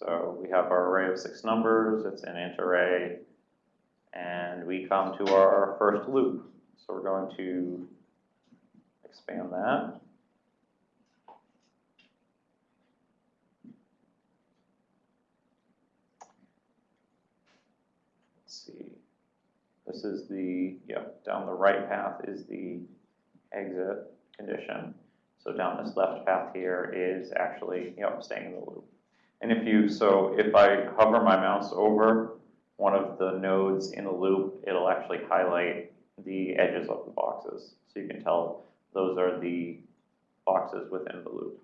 So we have our array of six numbers, it's an int array, and we come to our first loop. So we're going to expand that. Let's see. This is the, yep, down the right path is the exit condition. So down this left path here is actually, yep, staying in the loop. And if you, so if I hover my mouse over one of the nodes in the loop, it'll actually highlight the edges of the boxes. So you can tell those are the boxes within the loop.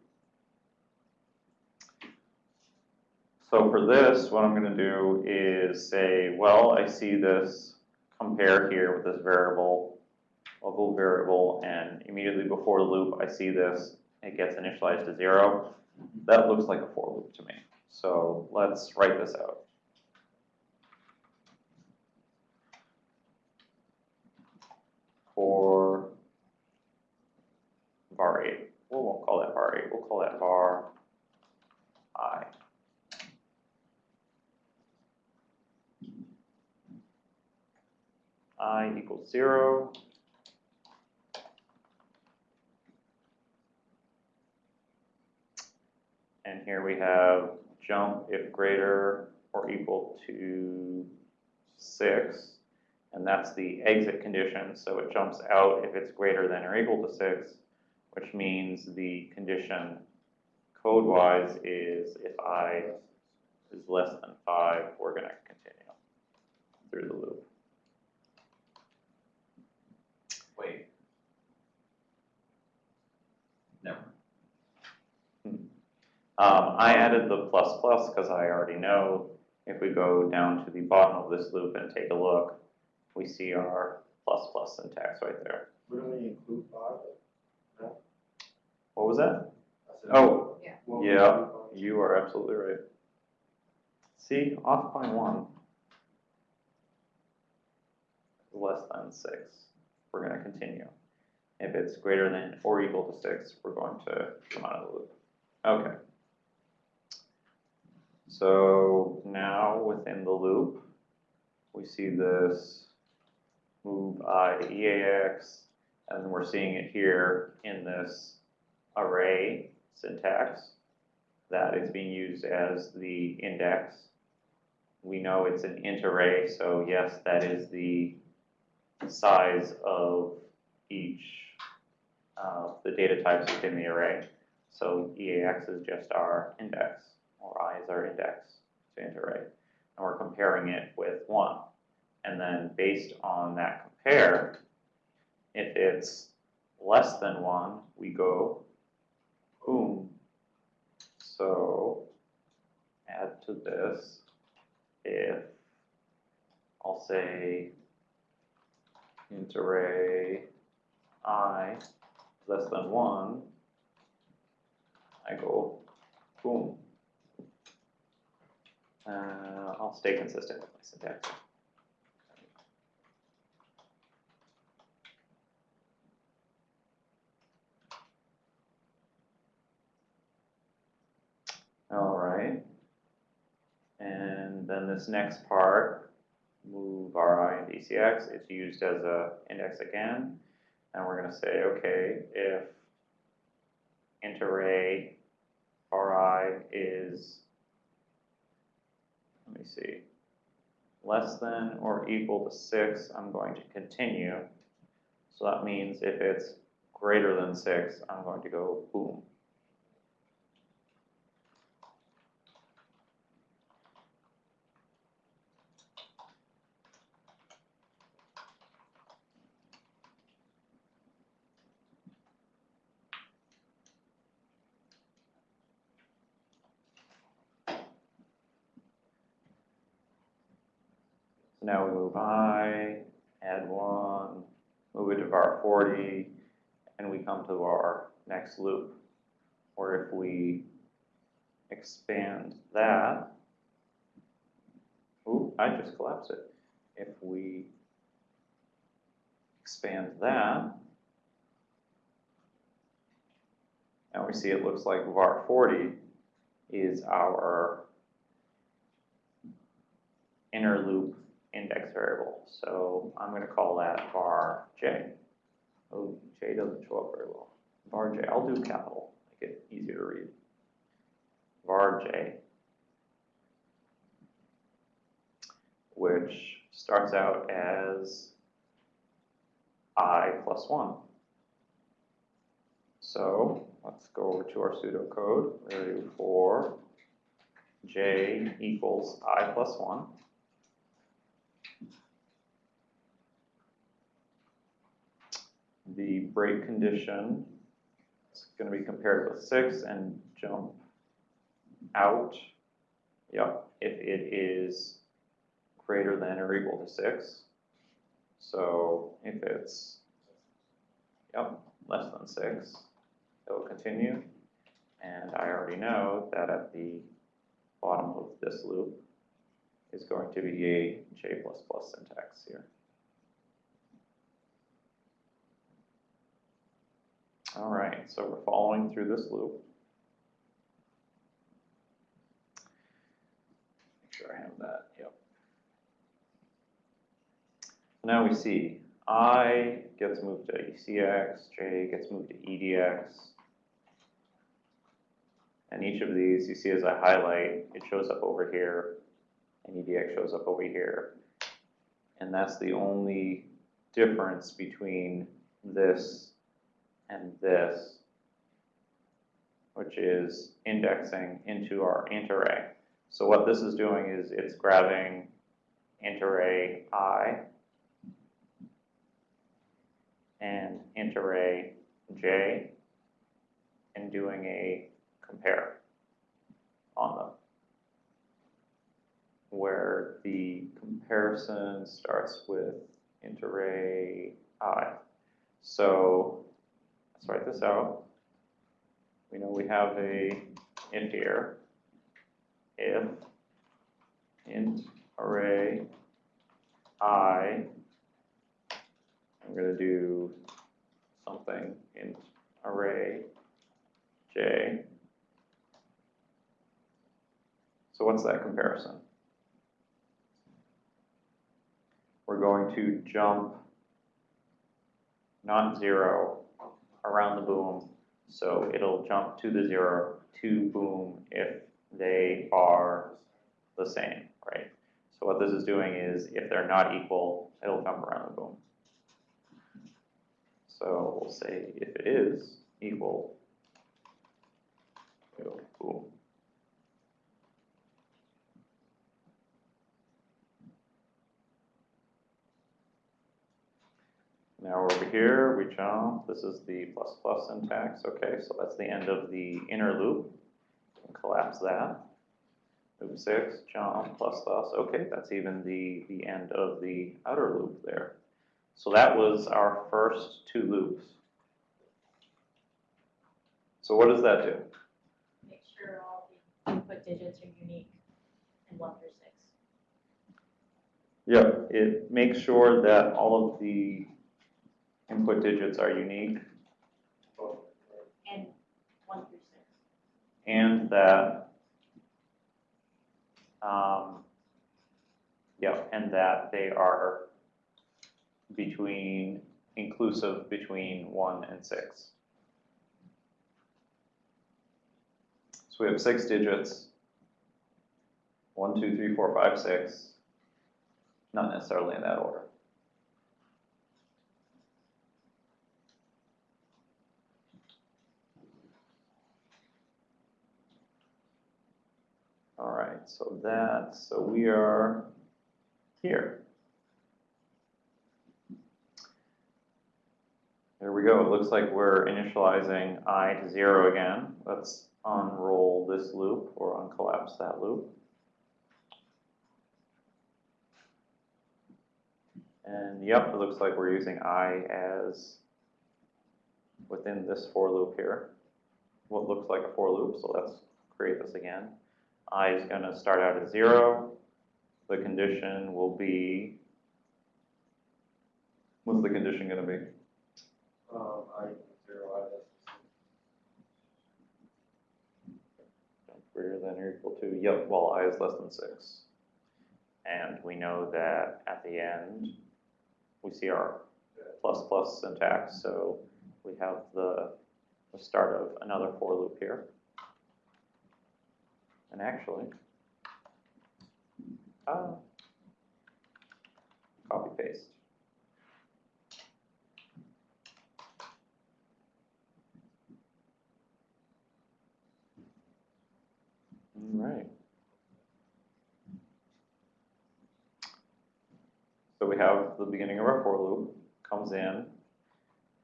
So for this, what I'm gonna do is say, well, I see this compare here with this variable, local variable, and immediately before the loop, I see this, it gets initialized to zero. That looks like a for loop to me. So let's write this out. For var 8. We won't call that var 8. We'll call that var i. i equals 0. We have jump if greater or equal to six. And that's the exit condition, so it jumps out if it's greater than or equal to six, which means the condition code-wise is if i is less than five, we're gonna continue through the loop. Wait. No. Um, I added the plus plus because I already know if we go down to the bottom of this loop and take a look, we see our plus plus syntax right there. Wouldn't we include five? What was that? Oh, won't yeah. you are absolutely right. See, off by one. Less than six, we're gonna continue. If it's greater than or equal to six, we're going to come out of the loop. Okay. So now within the loop, we see this move i to EAX, and we're seeing it here in this array syntax that is being used as the index. We know it's an int array, so yes, that is the size of each of the data types within the array. So EAX is just our index, or I is our index to int array. And we're comparing it with one. And then based on that compare, if it's less than one, we go boom. So add to this if I'll say int array i less than one, I go boom. Uh, I'll stay consistent with my syntax. All right. And then this next part, move ri and dcx, it's used as a index again. And we're gonna say, okay, if int array ri is, let me see, less than or equal to six, I'm going to continue. So that means if it's greater than six, I'm going to go boom. Now we move i, add one, move it to var forty, and we come to our next loop. Or if we expand that, ooh, I just collapsed it. If we expand that, now we see it looks like var forty is our inner loop index variable. So I'm gonna call that var j. Oh, j doesn't show up very well. var j, I'll do capital, make it easier to read. var j. Which starts out as i plus one. So let's go over to our pseudocode, do for j equals i plus one. The break condition is gonna be compared with six and jump out. Yep, if it is greater than or equal to six. So if it's, yep, less than six, it will continue. And I already know that at the bottom of this loop is going to be a J syntax here. All right, so we're following through this loop. Make sure I have that, yep. Now we see I gets moved to ECX, J gets moved to EDX. And each of these, you see as I highlight, it shows up over here, and EDX shows up over here. And that's the only difference between this and this, which is indexing into our int array. So what this is doing is it's grabbing int array i and int array j and doing a compare on them. Where the comparison starts with int array i. So let's write this out. We know we have a int here. If int array i I'm gonna do something int array j. So what's that comparison? We're going to jump not zero around the boom, so it'll jump to the zero to boom if they are the same, right? So what this is doing is if they're not equal, it'll jump around the boom. So we'll say if it is equal boom. Now we're over here, we jump, this is the plus plus syntax, okay, so that's the end of the inner loop. Collapse that. Loop six, jump, plus plus, okay, that's even the, the end of the outer loop there. So that was our first two loops. So what does that do? Make sure all the input digits are unique and one through six. Yep. It makes sure that all of the input digits are unique And one through six. and that, um, yep, and that they are between, inclusive between one and six. So we have six digits. One, two, three, four, five, six. Not necessarily in that order. All right, so that, so we are here. There we go. It looks like we're initializing i to zero again. Let's unroll this loop or uncollapse that loop. And yep, it looks like we're using i as within this for loop here. What looks like a for loop, so let's create this again. I is going to start out at zero. The condition will be, what's the condition going to be? Um, I, zero, I, Greater than or equal to, yep, while i is less than six. And we know that at the end, we see our plus plus syntax, so we have the, the start of another for loop here. And actually, uh, copy paste. All right. So we have the beginning of our for loop, comes in,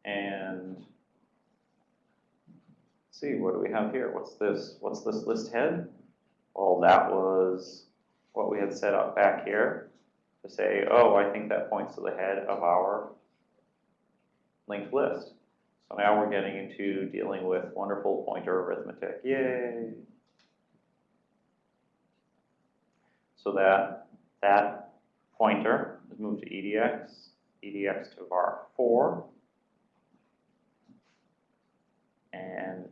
and see, what do we have here? What's this, what's this list head? Well, that was what we had set up back here to say, oh, I think that points to the head of our linked list. So now we're getting into dealing with wonderful pointer arithmetic, yay! So that, that pointer is moved to EDX, EDX to var four. And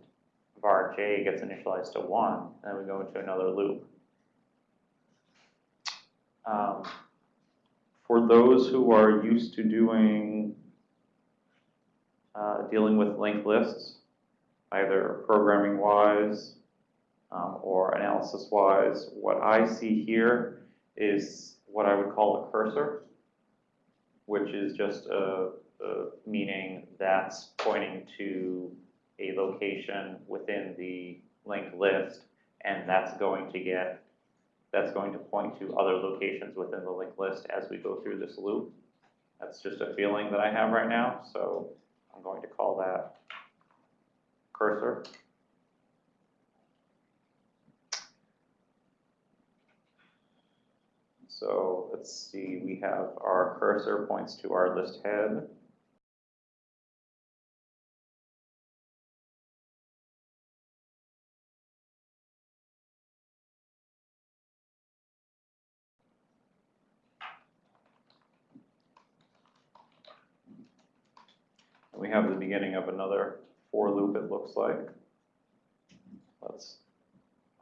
var j gets initialized to one, and then we go into another loop. Um, For those who are used to doing, uh, dealing with linked lists, either programming wise, um, or analysis wise, what I see here is what I would call a cursor, which is just a, a meaning that's pointing to a location within the linked list, and that's going to get, that's going to point to other locations within the linked list as we go through this loop. That's just a feeling that I have right now, so I'm going to call that cursor. So let's see, we have our cursor points to our list head. We have the beginning of another for loop, it looks like. Let's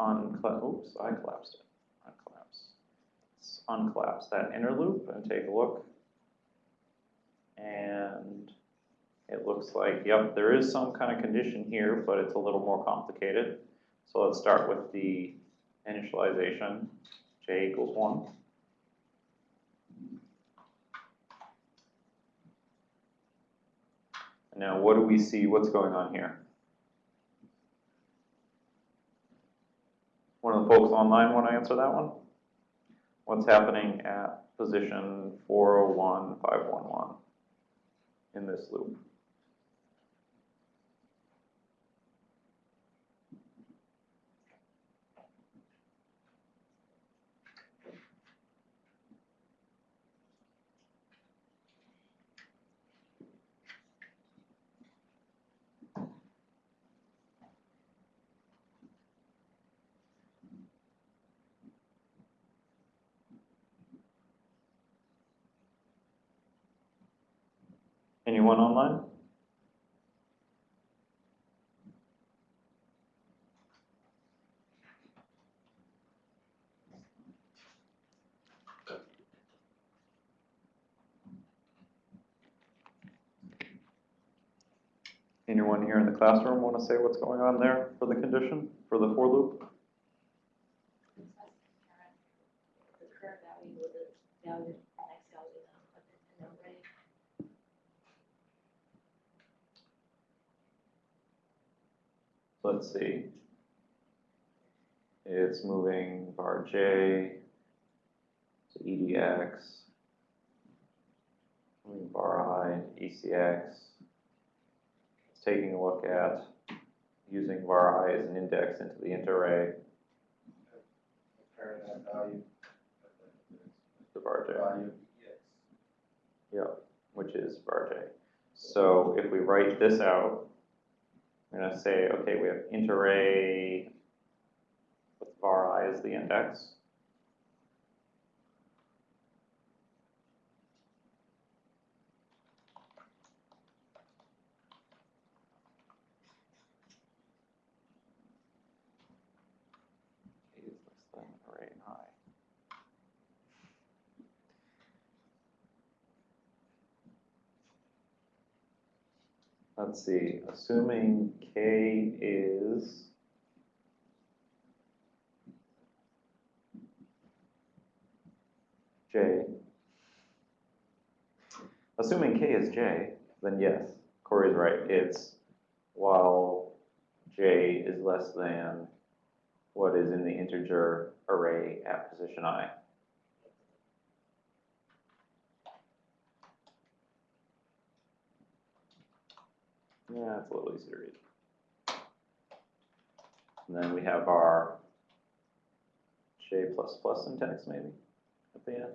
unclap, oops, I collapsed it, unclaps. Let's that inner loop and take a look. And it looks like, yep, there is some kind of condition here, but it's a little more complicated. So let's start with the initialization, j equals one. Now, what do we see, what's going on here? One of the folks online want to answer that one? What's happening at position 401511 in this loop? Anyone online? Anyone here in the classroom want to say what's going on there for the condition, for the for loop value with the value, the next value, then put it in the array. Let's see. It's moving var j to edx, moving var i, ecx. It's taking a look at using var i as an index into the int array, Comparing that value. the var j. Value, yes. Yep, which is var j. So if we write this out, I'm gonna say, okay, we have int array with var i as the index. is less than array in high. Let's see, assuming K is. J. Assuming K is J, then yes, Corey's right, it's while J is less than what is in the integer array at position I. Yeah, it's a little easy to read. And then we have our J plus plus syntax maybe at the end.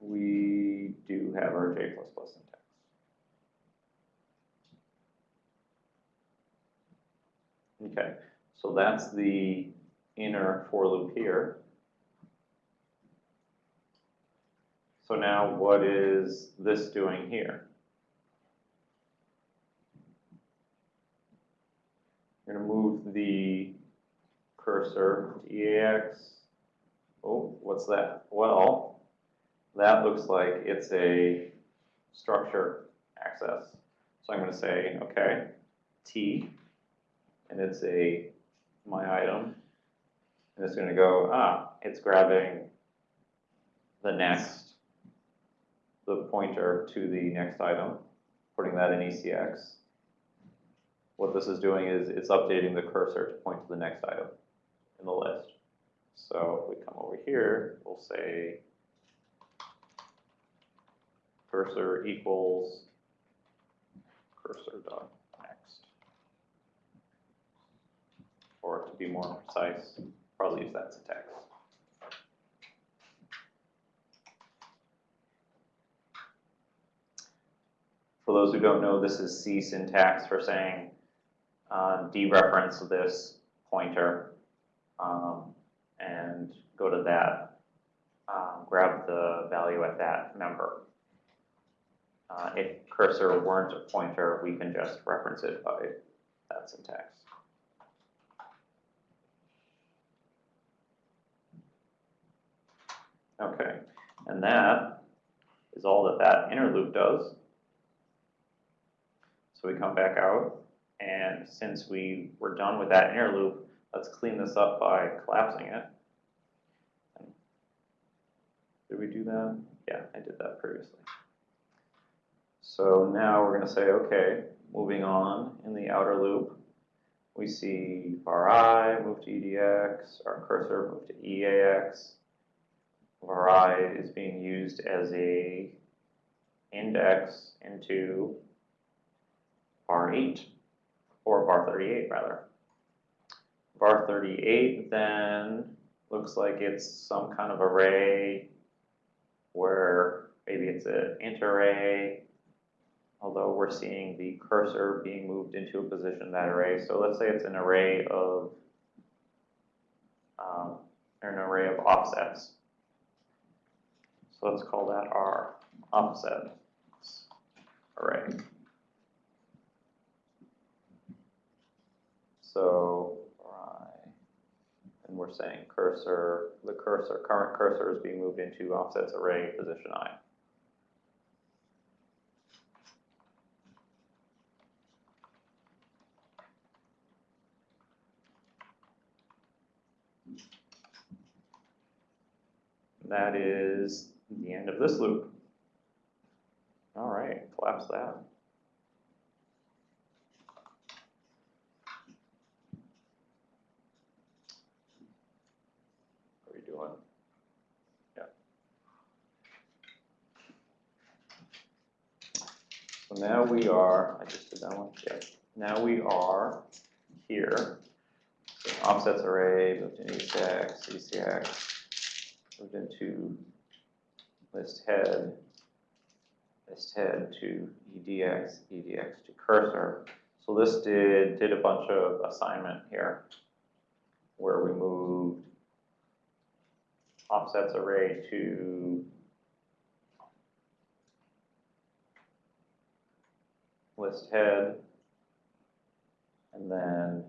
We do have our J plus plus syntax. Okay, so that's the inner for loop here. So now what is this doing here? I'm gonna move the cursor to EAX. Oh, what's that? Well, that looks like it's a structure access. So I'm gonna say, okay, T, and it's a, my item. And it's gonna go, ah, it's grabbing the next, the pointer to the next item, putting that in ECX. What this is doing is it's updating the cursor to point to the next item in the list. So if we come over here, we'll say cursor equals cursor dot next. Or to be more precise, probably use that syntax. For those who don't know, this is C syntax for saying uh, dereference this pointer um, and go to that, um, grab the value at that member. Uh, if cursor weren't a pointer, we can just reference it by that syntax. Okay, and that is all that that inner loop does. So we come back out, and since we were done with that inner loop, let's clean this up by collapsing it. Did we do that? Yeah, I did that previously. So now we're gonna say, okay, moving on in the outer loop, we see var i move to edx, our cursor move to eax. var i is being used as a index into var 8, or var 38 rather. var 38 then looks like it's some kind of array where maybe it's an int array, although we're seeing the cursor being moved into a position in that array. So let's say it's an array of um, an array of offsets. So let's call that our offset array. So, and we're saying cursor, the cursor, current cursor is being moved into offsets array position i. That is the end of this loop. All right, collapse that. What are we doing? Yeah. So now we are, I just did that one, yeah. Now we are here. So offsets array, moved into ECX, ECX, moved into list head, list head to EDX, EDX to cursor. So this did, did a bunch of assignment here where we moved offsets array to list head, and then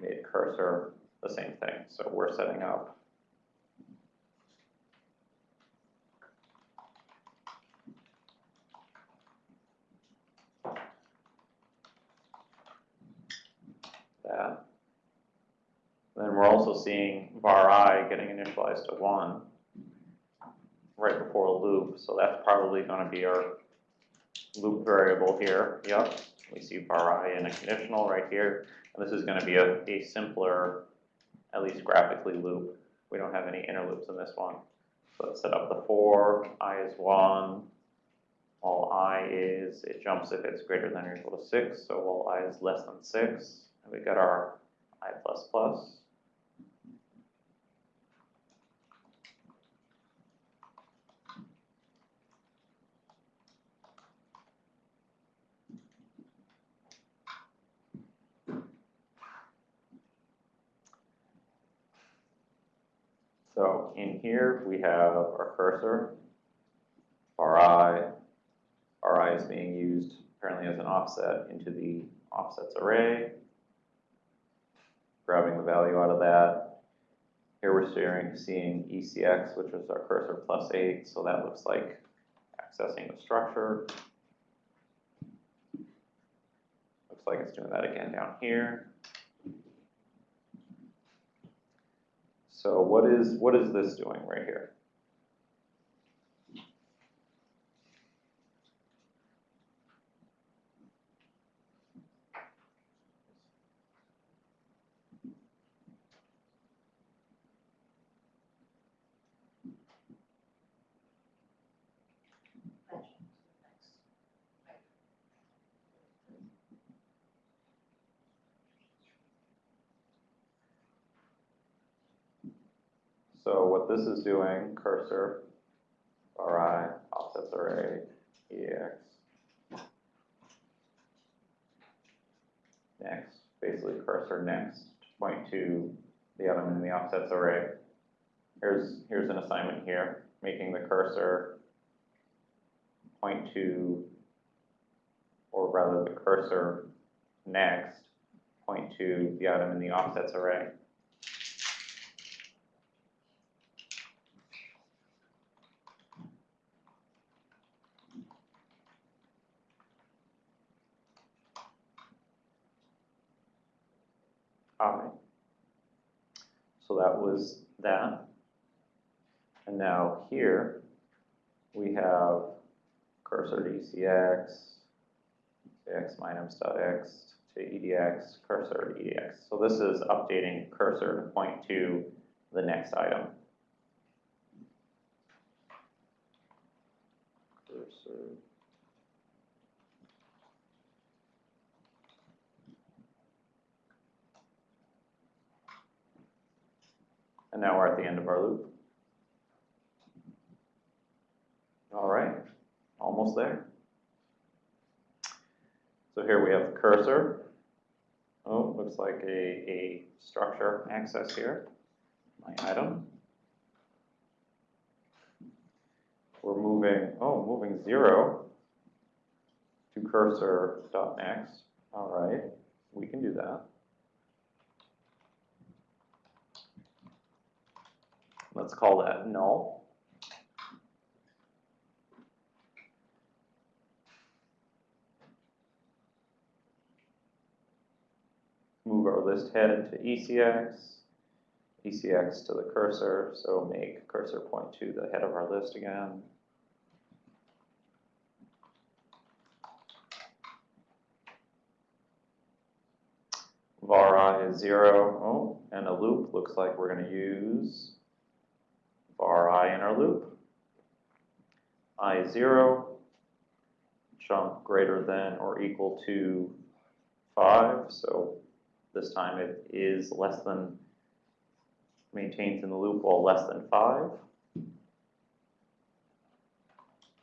made cursor the same thing. So we're setting up that. Then we're also seeing var i getting initialized to 1 right before a loop, so that's probably going to be our loop variable here, yep. We see var i in a conditional right here, and this is gonna be a, a simpler, at least graphically loop. We don't have any inner loops in this one. So let's set up the for, i is one, while i is, it jumps if it's greater than or equal to six, so while i is less than six, and we got our i plus plus. So in here, we have our cursor, Ri. Ri is being used apparently as an offset into the offsets array. Grabbing the value out of that. Here we're seeing, seeing ECX, which is our cursor plus eight, so that looks like accessing the structure. Looks like it's doing that again down here. So what is, what is this doing right here? So this is doing, cursor, Ri, offsets array, EX. Next, basically cursor next, point to the element in the offsets array. Here's, here's an assignment here, making the cursor point to, or rather the cursor next, point to the item in the offsets array. I. So that was that. And now here, we have cursor to ECX, x minus dot x to edx, cursor to edx. So this is updating cursor to point to the next item. Cursor. And now we're at the end of our loop. All right, almost there. So here we have the cursor. Oh, looks like a, a structure access here, my item. We're moving, oh, moving zero to cursor dot next. All right, we can do that. Let's call that null. Move our list head to ECX, ECX to the cursor, so make cursor point to the head of our list again. var i is zero, oh, and a loop, looks like we're gonna use var i in our loop. i0 jump greater than or equal to five, so this time it is less than, maintains in the loop while less than five.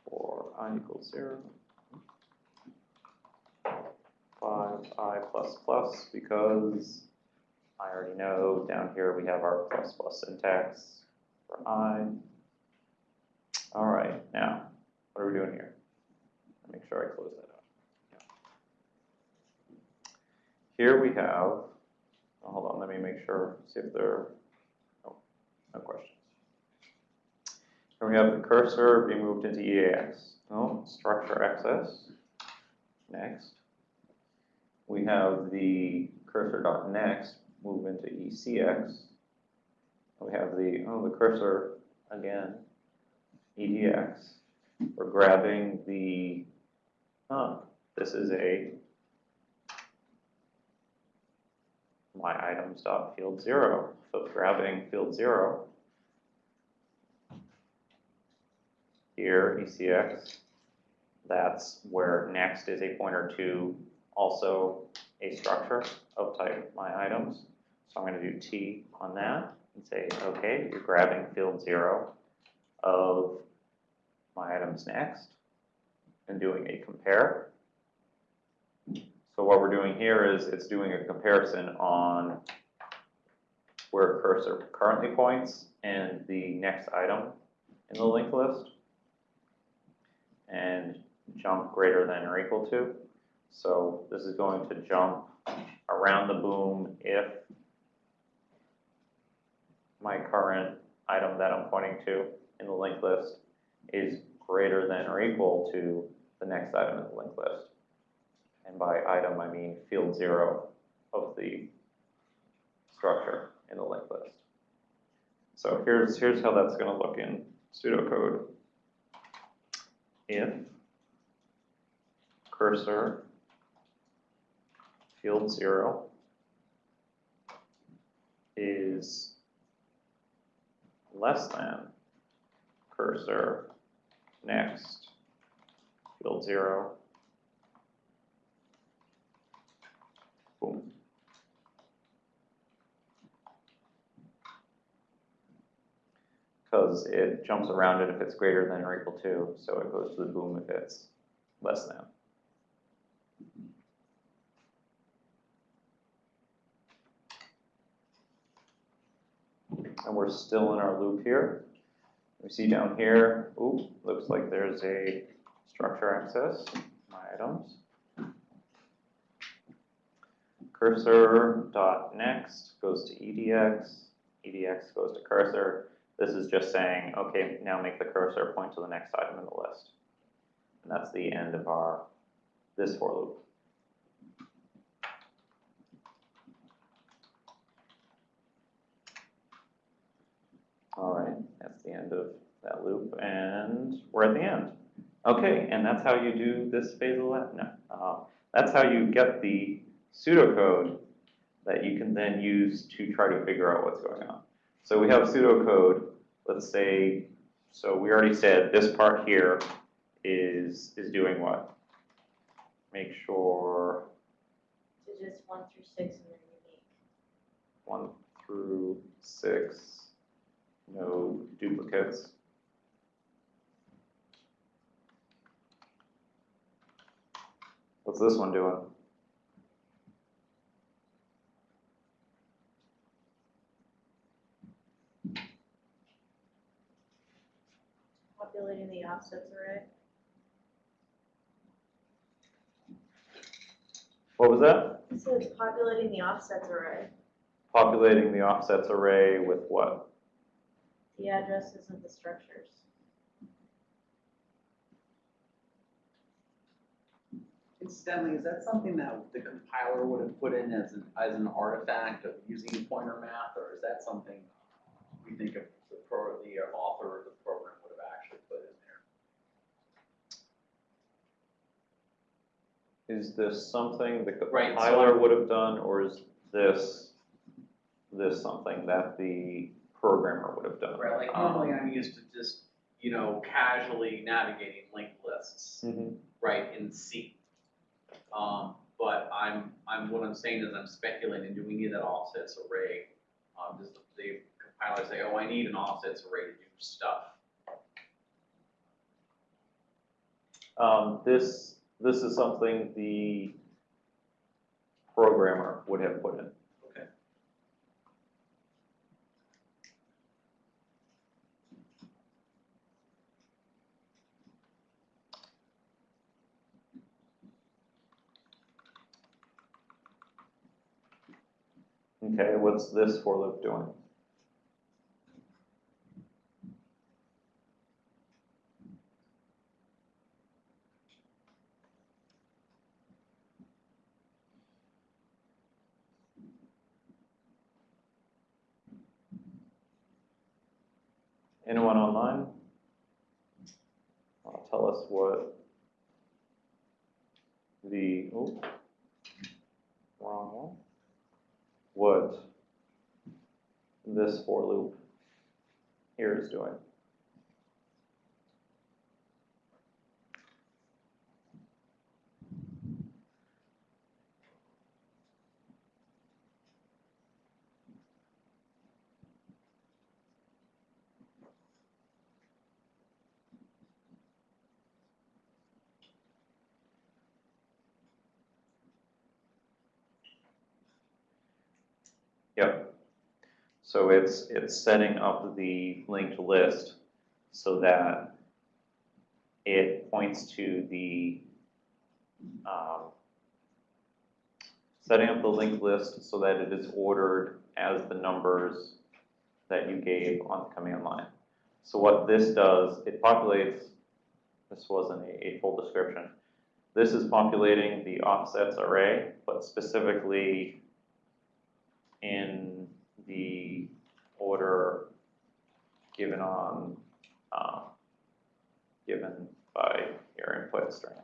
For i equals zero. Five i plus plus, because I already know down here we have our plus plus syntax for i. All right, now, what are we doing here? Make sure I close that out. Here we have, oh, hold on, let me make sure, see if there, oh, no questions. Here we have the cursor being moved into EAX. Oh, structure access. Next. We have the cursor dot next move into ECX. We have the, oh, the cursor again, EDX. We're grabbing the, oh, this is a my items dot field zero. So grabbing field zero. Here, ECX, that's where next is a pointer to also a structure of type my items. So I'm gonna do T on that and say, okay, you're grabbing field zero of my items next and doing a compare. So what we're doing here is it's doing a comparison on where cursor currently points and the next item in the linked list. And jump greater than or equal to. So this is going to jump around the boom if my current item that I'm pointing to in the linked list is greater than or equal to the next item in the linked list. And by item, I mean field zero of the structure in the linked list. So here's, here's how that's gonna look in pseudocode. If cursor field zero is less than cursor next field zero. Boom. Because it jumps around it if it's greater than or equal to, so it goes to the boom if it's less than. And we're still in our loop here. We see down here, ooh, looks like there's a structure access, my items. Cursor dot next goes to EDX, EDX goes to cursor. This is just saying, okay, now make the cursor point to the next item in the list. And that's the end of our, this for loop. All right, that's the end of that loop, and we're at the end. Okay, and that's how you do this phase of that, no, uh, that's how you get the pseudocode that you can then use to try to figure out what's going on. So we have pseudocode, let's say, so we already said this part here is, is doing what? Make sure So just one through six and they're unique. one through six, no duplicates. What's this one doing? Populating the offsets array. What was that? So it's populating the offsets array, Populating the offsets array with what? The addresses of the structures. Incidentally, is that something that the compiler would have put in as an, as an artifact of using pointer math, or is that something we think of the pro, the author of the program would have actually put in there? Is this something the Right, compiler I'm- would have done, or is this, this something that the programmer would have done? Right, like Um, normally I'm used to just, you know, casually navigating linked lists, mhm. right, in C. Um, but I'm, I'm, what I'm saying is I'm speculating, do we need that offsets array? Um, does the, the compiler say, oh, I need an offsets array to do stuff? Um, this, this is something the programmer would have put in. Okay, what's this for loop doing? Anyone online? Tell us what the, oh. This for loop here is doing? Yep. So it's, it's setting up the linked list so that it points to the, um, setting up the linked list so that it is ordered as the numbers that you gave on the command line. So what this does, it populates, this wasn't a, a full description. This is populating the offsets array, but specifically in the order given on, um, given by your input string.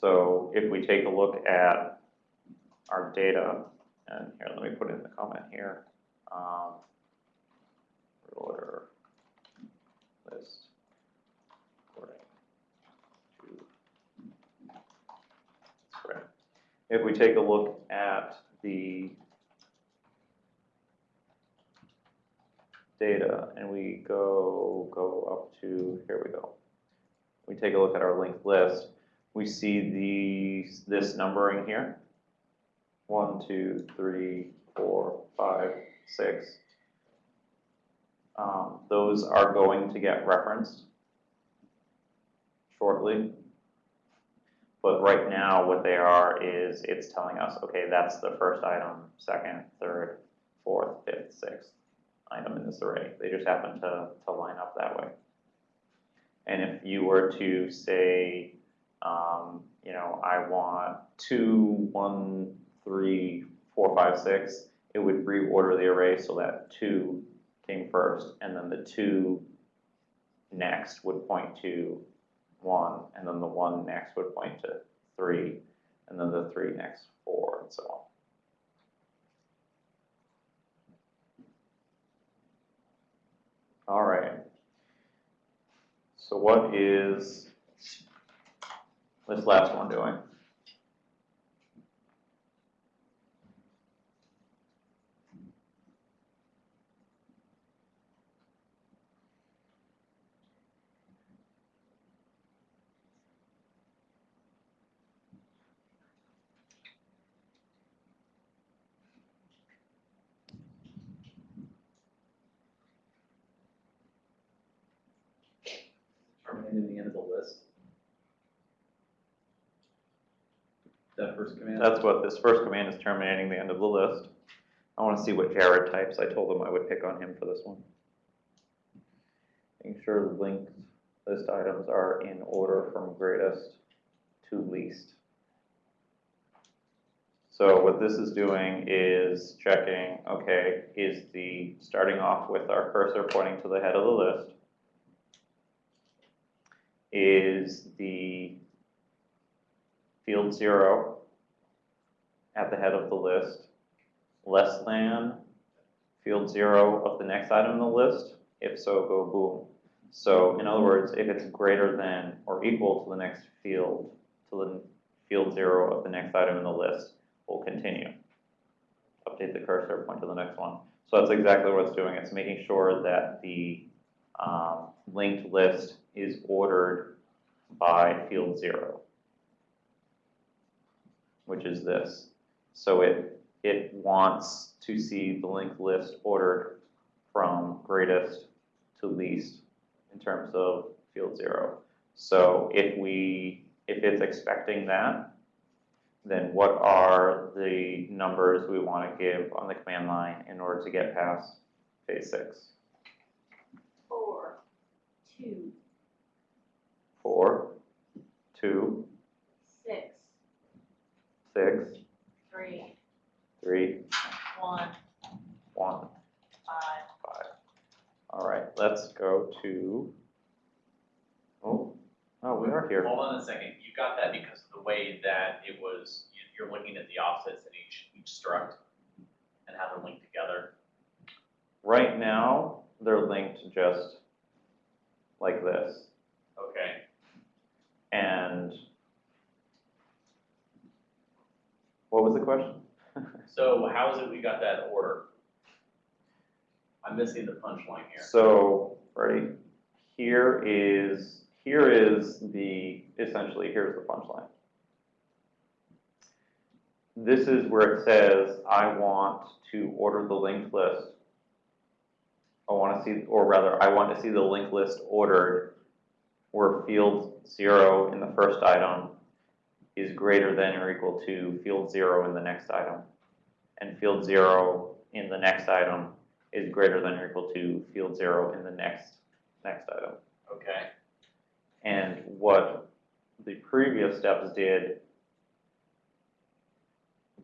So if we take a look at our data, and here, let me put in the comment here. Um, order list according to, that's. If we take a look at the data and we go, go up to, here we go. We take a look at our linked list, we see the, this numbering here. One, two, three, four, five, six. Um, those are going to get referenced shortly. But right now, what they are is it's telling us, okay, that's the first item, second, third, fourth, fifth, sixth item in this array. They just happen to, to line up that way. And if you were to say, um, you know, I want two, one, three, four, five, six, it would reorder the array so that two came first, and then the two next would point to one, and then the one next would point to three, and then the three next four, and so on. All right. So what is this last one doing? Terminating the end of the list. That first command? That's what this first command is terminating the end of the list. I want to see what Jared types. I told him I would pick on him for this one. Making sure the linked list items are in order from greatest to least. So what this is doing is checking, okay, is the, starting off with our cursor pointing to the head of the list. Is the field zero at the head of the list less than field zero of the next item in the list? If so, go boom. So in other words, if it's greater than or equal to the next field, to the field zero of the next item in the list, we'll continue. Update the cursor, point to the next one. So that's exactly what it's doing. It's making sure that the um, linked list is ordered by field zero, which is this. So it, it wants to see the linked list ordered from greatest to least in terms of field zero. So if we, if it's expecting that, then what are the numbers we want to give on the command line in order to get past phase six? Four, two, Four, two, six, six, three, three, one, one, five. five. All let's go to, oh, oh, we are here. Hold on a second, you got that because of the way that it was, you- you're looking at the offsets in each, each struct and how they're linked together. Right now, they're linked just like this. Okay, And what was the question? so how is it we got that order? I'm missing the punchline here. So, ready? Here is, here is the, essentially, here's the punchline. This is where it says, I want to order the linked list. I want to see, or rather, I want to see the linked list ordered where field zero in the first item is greater than or equal to field zero in the next item. And field zero in the next item is greater than or equal to field zero in the next, next item. Okay, And what the previous steps did,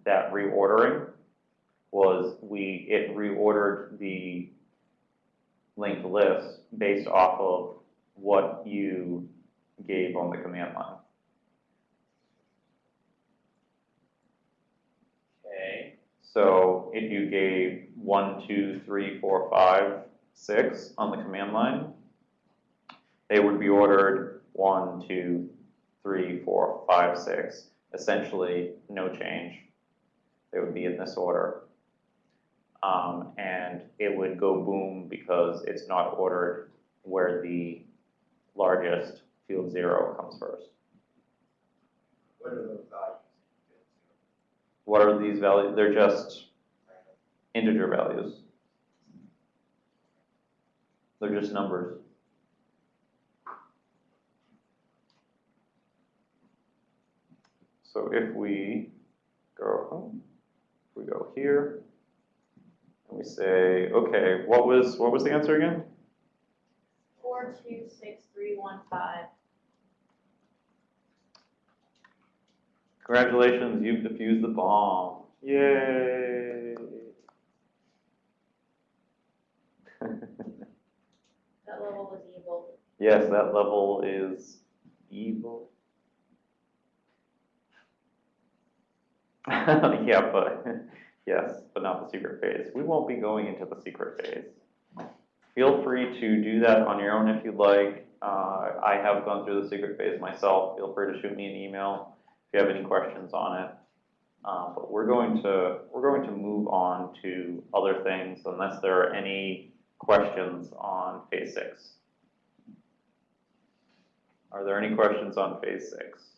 that reordering, was we, it reordered the linked list based off of what you gave on the command line. okay, So if you gave one, two, three, four, five, six on the command line, they would be ordered one, two, three, four, five, six. Essentially, no change. They would be in this order. Um, and it would go boom because it's not ordered where the largest field zero comes first. What are those values? What are these values? They're just integer values. They're just numbers. So if we go, oh, if we go here, and we say, okay, what was, what was the answer again? Four, two, six, three, one, five. Congratulations, you've defused the bomb. Yay! That level was evil. Yes, that level is evil. Yeah, but, yes, but not the secret phase. We won't be going into the secret phase. Feel free to do that on your own if you'd like. Uh, I have gone through the secret phase myself. Feel free to shoot me an email if you have any questions on it. Uh, but we're going to, we're going to move on to other things unless there are any questions on phase six. Are there any questions on phase six?